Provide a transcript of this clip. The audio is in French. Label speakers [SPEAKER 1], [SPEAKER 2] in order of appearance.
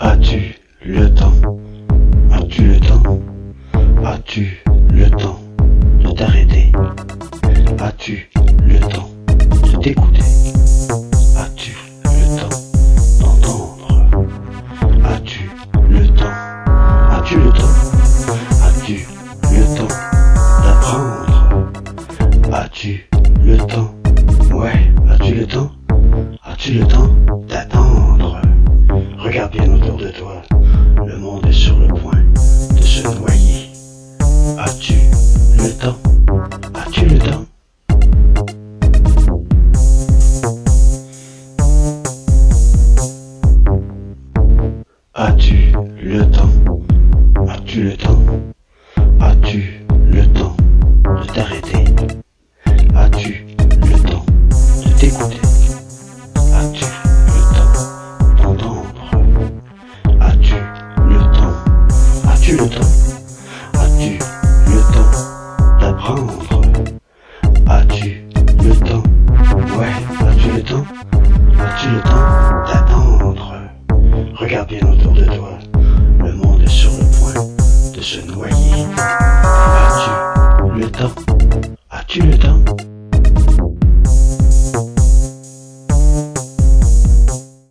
[SPEAKER 1] As-tu le temps As-tu le temps As-tu le temps de t'arrêter As-tu le temps de t'écouter As-tu le temps d'entendre As-tu le temps As-tu le temps As-tu le temps d'apprendre As-tu le temps Ouais, as-tu le temps As-tu le temps Regarde bien autour de toi, le monde est sur le point de se noyer. As-tu le temps? As-tu le temps? As-tu le temps? As-tu le temps? As-tu le temps de t'arrêter? As-tu le temps Ouais, as-tu le temps As-tu le temps d'attendre Regarde bien autour de toi, le monde est sur le point de se noyer. As-tu le temps As-tu le temps